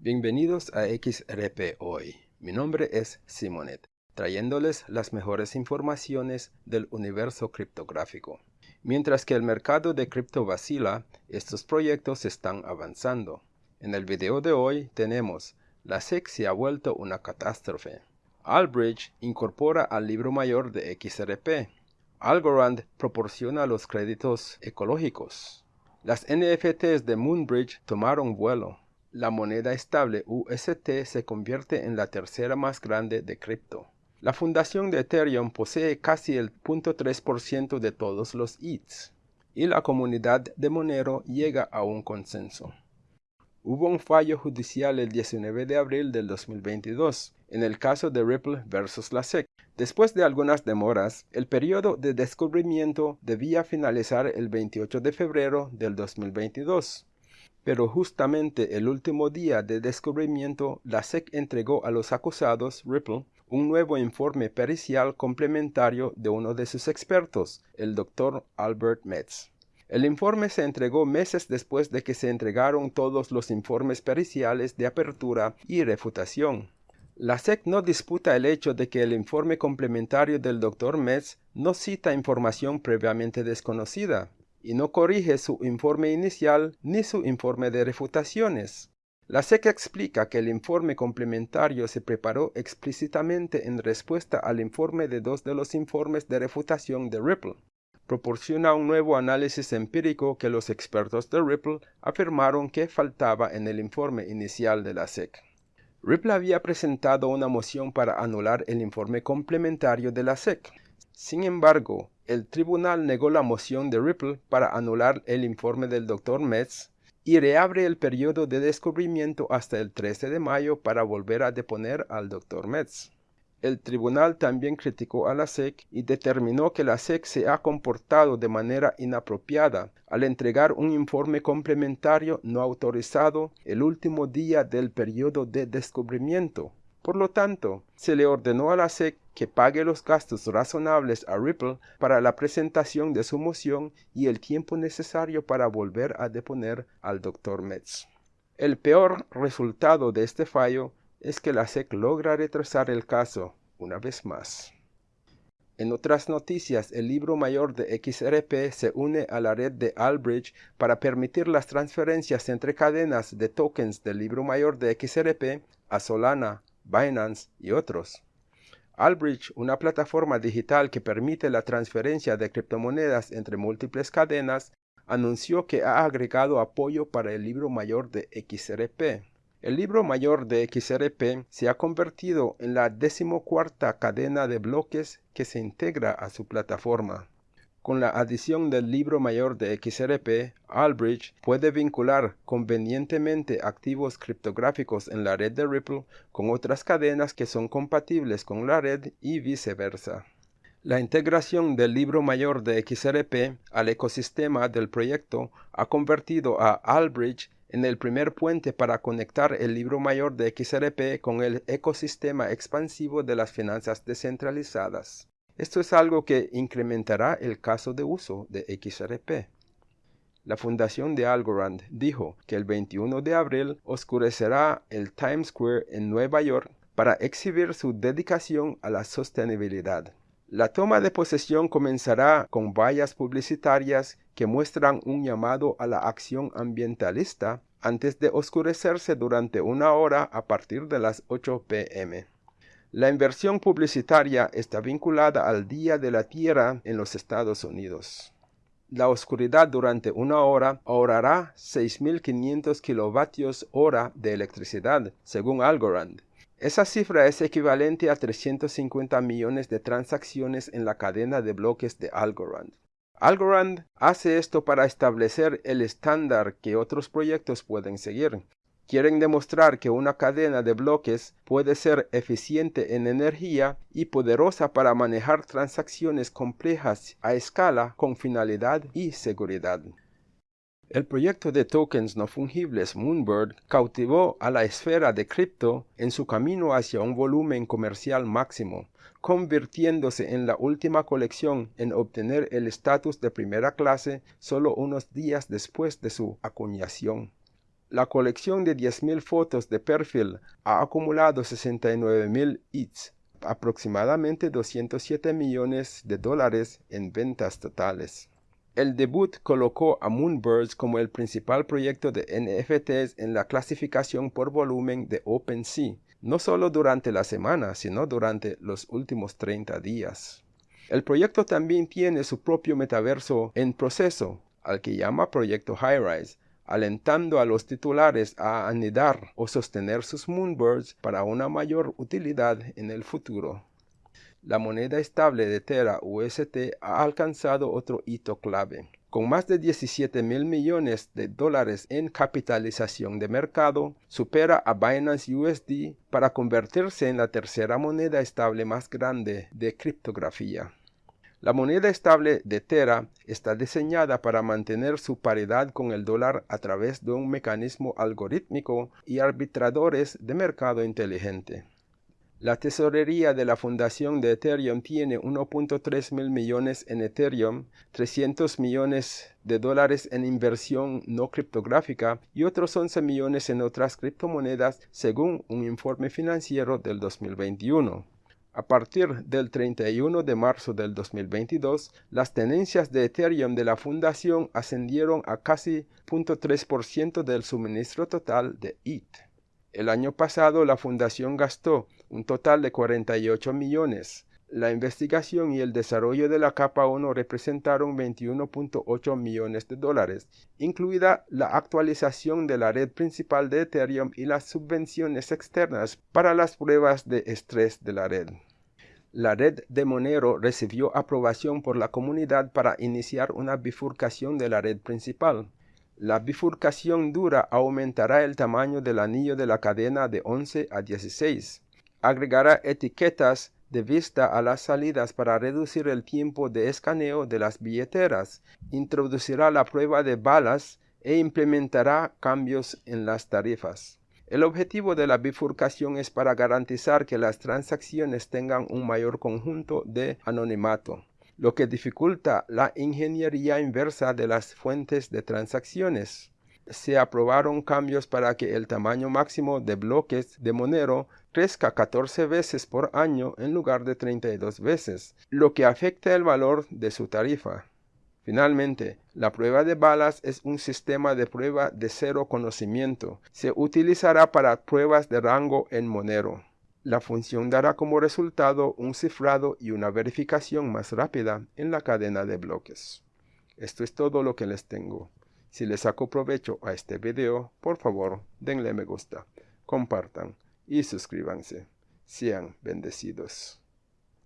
Bienvenidos a XRP Hoy. Mi nombre es Simonet, trayéndoles las mejores informaciones del universo criptográfico. Mientras que el mercado de cripto vacila, estos proyectos están avanzando. En el video de hoy tenemos La SEC se ha vuelto una catástrofe. Albridge incorpora al libro mayor de XRP. Algorand proporciona los créditos ecológicos. Las NFTs de Moonbridge tomaron vuelo. La moneda estable UST se convierte en la tercera más grande de cripto. La fundación de Ethereum posee casi el 0.3% de todos los ETH y la comunidad de Monero llega a un consenso. Hubo un fallo judicial el 19 de abril del 2022 en el caso de Ripple versus la SEC. Después de algunas demoras, el periodo de descubrimiento debía finalizar el 28 de febrero del 2022. Pero justamente el último día de descubrimiento, la SEC entregó a los acusados, Ripple, un nuevo informe pericial complementario de uno de sus expertos, el Dr. Albert Metz. El informe se entregó meses después de que se entregaron todos los informes periciales de apertura y refutación. La SEC no disputa el hecho de que el informe complementario del Dr. Metz no cita información previamente desconocida y no corrige su informe inicial ni su informe de refutaciones. La SEC explica que el informe complementario se preparó explícitamente en respuesta al informe de dos de los informes de refutación de Ripple. Proporciona un nuevo análisis empírico que los expertos de Ripple afirmaron que faltaba en el informe inicial de la SEC. Ripple había presentado una moción para anular el informe complementario de la SEC. Sin embargo, el tribunal negó la moción de Ripple para anular el informe del Dr. Metz y reabre el periodo de descubrimiento hasta el 13 de mayo para volver a deponer al Dr. Metz. El tribunal también criticó a la SEC y determinó que la SEC se ha comportado de manera inapropiada al entregar un informe complementario no autorizado el último día del periodo de descubrimiento. Por lo tanto, se le ordenó a la SEC que pague los gastos razonables a Ripple para la presentación de su moción y el tiempo necesario para volver a deponer al Dr. Metz. El peor resultado de este fallo es que la SEC logra retrasar el caso una vez más. En otras noticias, el libro mayor de XRP se une a la red de Albridge para permitir las transferencias entre cadenas de tokens del libro mayor de XRP a Solana, Binance y otros. Albridge, una plataforma digital que permite la transferencia de criptomonedas entre múltiples cadenas, anunció que ha agregado apoyo para el libro mayor de XRP. El libro mayor de XRP se ha convertido en la decimocuarta cadena de bloques que se integra a su plataforma. Con la adición del libro mayor de XRP, Albridge puede vincular convenientemente activos criptográficos en la red de Ripple con otras cadenas que son compatibles con la red y viceversa. La integración del libro mayor de XRP al ecosistema del proyecto ha convertido a Albridge en el primer puente para conectar el libro mayor de XRP con el ecosistema expansivo de las finanzas descentralizadas. Esto es algo que incrementará el caso de uso de XRP. La fundación de Algorand dijo que el 21 de abril oscurecerá el Times Square en Nueva York para exhibir su dedicación a la sostenibilidad. La toma de posesión comenzará con vallas publicitarias que muestran un llamado a la acción ambientalista antes de oscurecerse durante una hora a partir de las 8 pm. La inversión publicitaria está vinculada al Día de la Tierra en los Estados Unidos. La oscuridad durante una hora ahorrará 6.500 kilovatios hora de electricidad, según Algorand. Esa cifra es equivalente a 350 millones de transacciones en la cadena de bloques de Algorand. Algorand hace esto para establecer el estándar que otros proyectos pueden seguir. Quieren demostrar que una cadena de bloques puede ser eficiente en energía y poderosa para manejar transacciones complejas a escala con finalidad y seguridad. El proyecto de tokens no fungibles Moonbird cautivó a la esfera de cripto en su camino hacia un volumen comercial máximo, convirtiéndose en la última colección en obtener el estatus de primera clase solo unos días después de su acuñación. La colección de 10.000 fotos de perfil ha acumulado 69.000 hits, aproximadamente 207 millones de dólares en ventas totales. El debut colocó a Moonbirds como el principal proyecto de NFTs en la clasificación por volumen de OpenSea, no solo durante la semana, sino durante los últimos 30 días. El proyecto también tiene su propio metaverso en proceso, al que llama Proyecto Highrise, alentando a los titulares a anidar o sostener sus Moonbirds para una mayor utilidad en el futuro la moneda estable de Terra UST ha alcanzado otro hito clave. Con más de 17 mil millones de dólares en capitalización de mercado, supera a Binance USD para convertirse en la tercera moneda estable más grande de criptografía. La moneda estable de Terra está diseñada para mantener su paridad con el dólar a través de un mecanismo algorítmico y arbitradores de mercado inteligente. La tesorería de la fundación de Ethereum tiene 1.3 mil millones en Ethereum, 300 millones de dólares en inversión no criptográfica y otros 11 millones en otras criptomonedas según un informe financiero del 2021. A partir del 31 de marzo del 2022, las tenencias de Ethereum de la fundación ascendieron a casi 0.3% del suministro total de ETH. El año pasado la fundación gastó un total de 48 millones. La investigación y el desarrollo de la capa 1 representaron 21.8 millones de dólares, incluida la actualización de la red principal de Ethereum y las subvenciones externas para las pruebas de estrés de la red. La red de Monero recibió aprobación por la comunidad para iniciar una bifurcación de la red principal. La bifurcación dura aumentará el tamaño del anillo de la cadena de 11 a 16. Agregará etiquetas de vista a las salidas para reducir el tiempo de escaneo de las billeteras. Introducirá la prueba de balas e implementará cambios en las tarifas. El objetivo de la bifurcación es para garantizar que las transacciones tengan un mayor conjunto de anonimato lo que dificulta la ingeniería inversa de las fuentes de transacciones. Se aprobaron cambios para que el tamaño máximo de bloques de Monero crezca 14 veces por año en lugar de 32 veces, lo que afecta el valor de su tarifa. Finalmente, la prueba de balas es un sistema de prueba de cero conocimiento. Se utilizará para pruebas de rango en Monero. La función dará como resultado un cifrado y una verificación más rápida en la cadena de bloques. Esto es todo lo que les tengo. Si les saco provecho a este video, por favor denle me gusta, compartan y suscríbanse. Sean bendecidos.